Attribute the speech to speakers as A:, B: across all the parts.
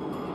A: you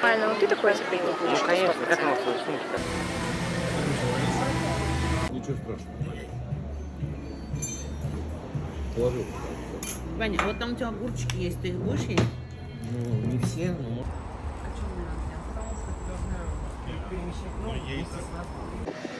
B: Правильно, вот ты такой запрыгнул.
A: Ну, конечно, как она свою сумку
C: Ничего страшного. Положил.
D: Ваня, а вот там у тебя огурчики есть, ты их будешь есть?
C: Ну, не все, но...
D: Начинает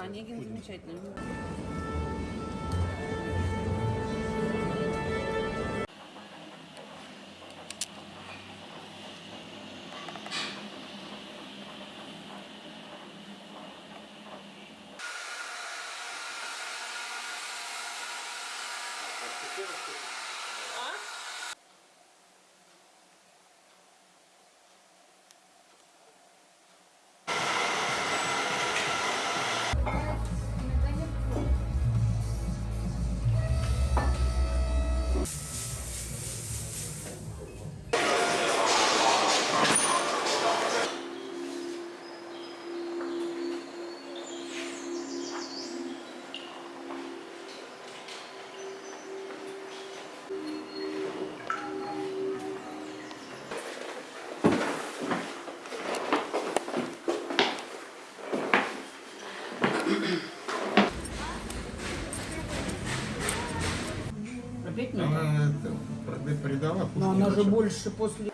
C: Онегин
D: замечательный. Больше после...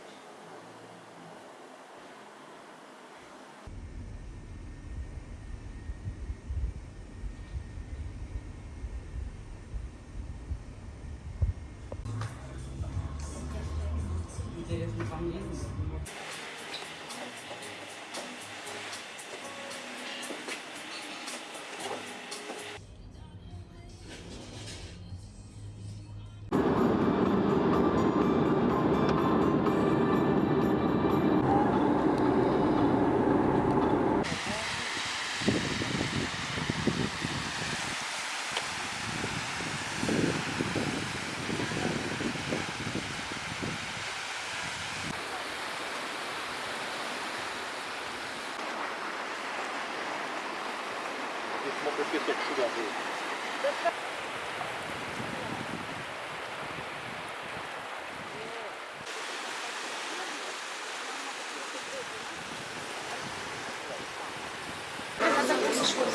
D: Интересно, по мнению.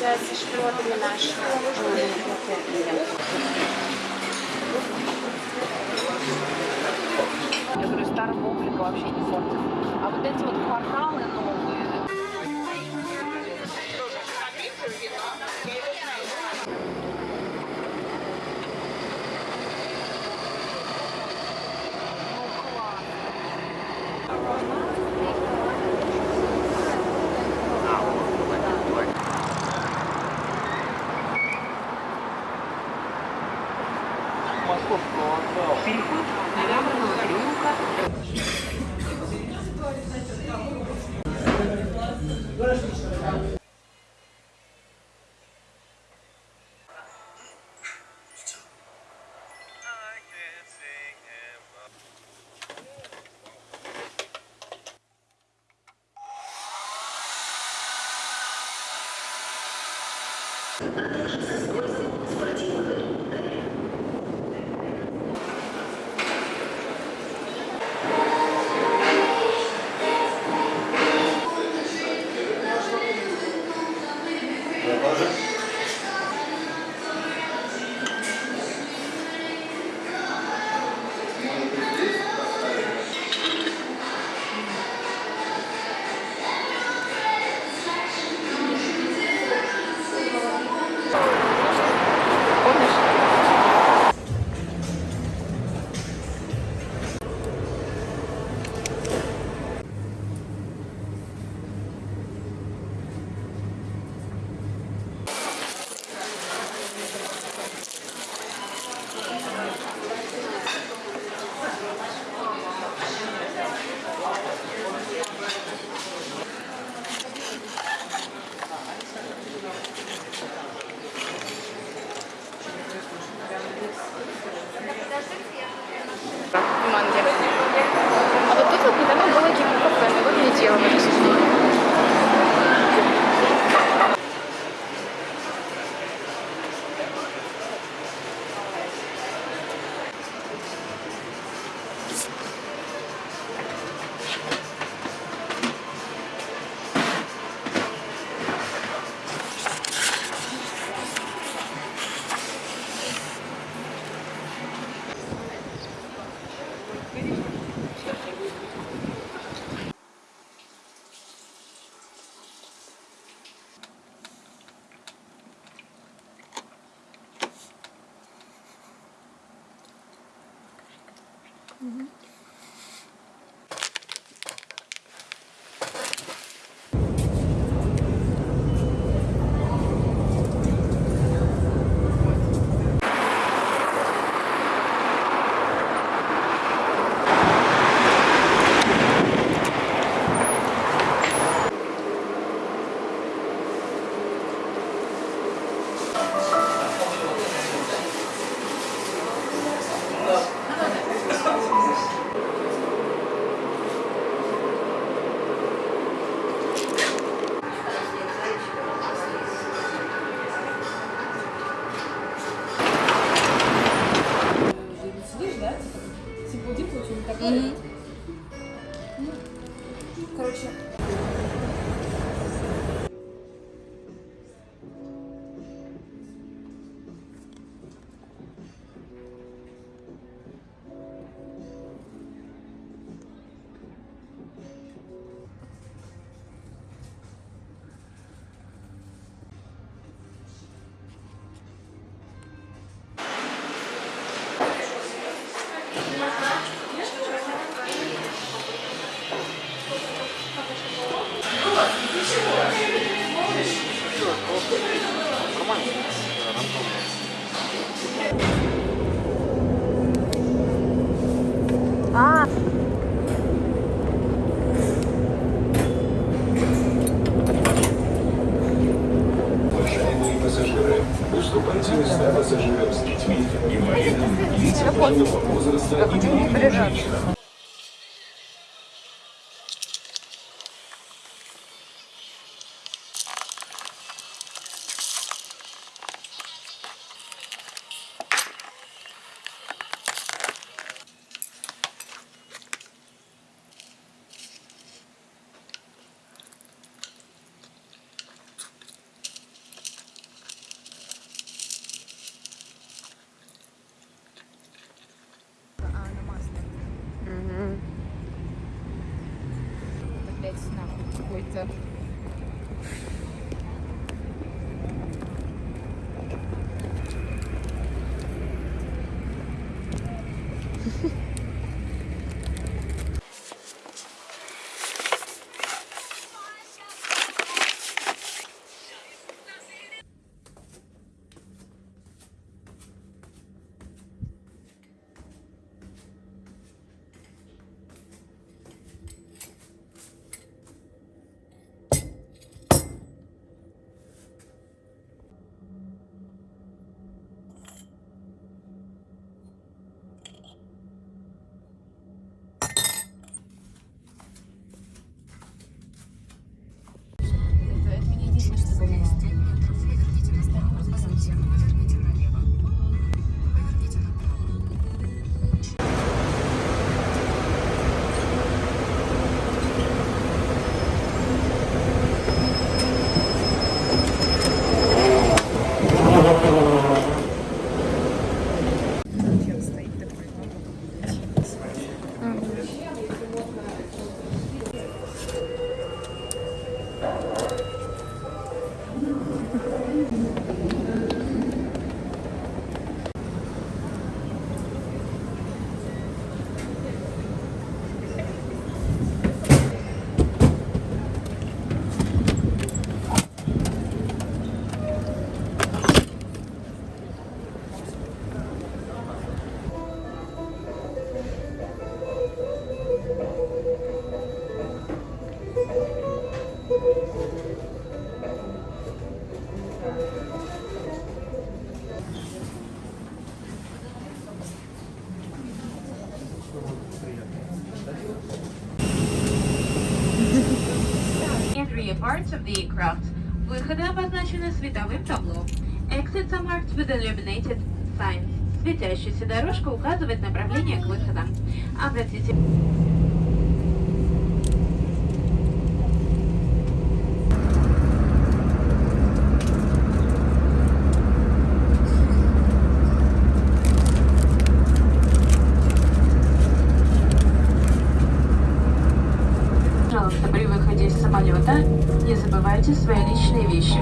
B: Со шпротами нашими. Я говорю, старого облика вообще не портит. А вот эти вот кварталы новые, переход на Лябрного переулка.
E: Thank
B: Mm -hmm. А,
E: Уважаемые пассажиры, уступайте места пассажирам с детьми, инвалидам, лицам пожилого возраста и беременным женщинам.
B: Нахуй какой-то. Это,
F: parts of the aircraft. Выходы обозначены световым табло. Exits are marked with illuminated signs. Светящаяся дорожка указывает направление к выходам. Обратите личные вещи.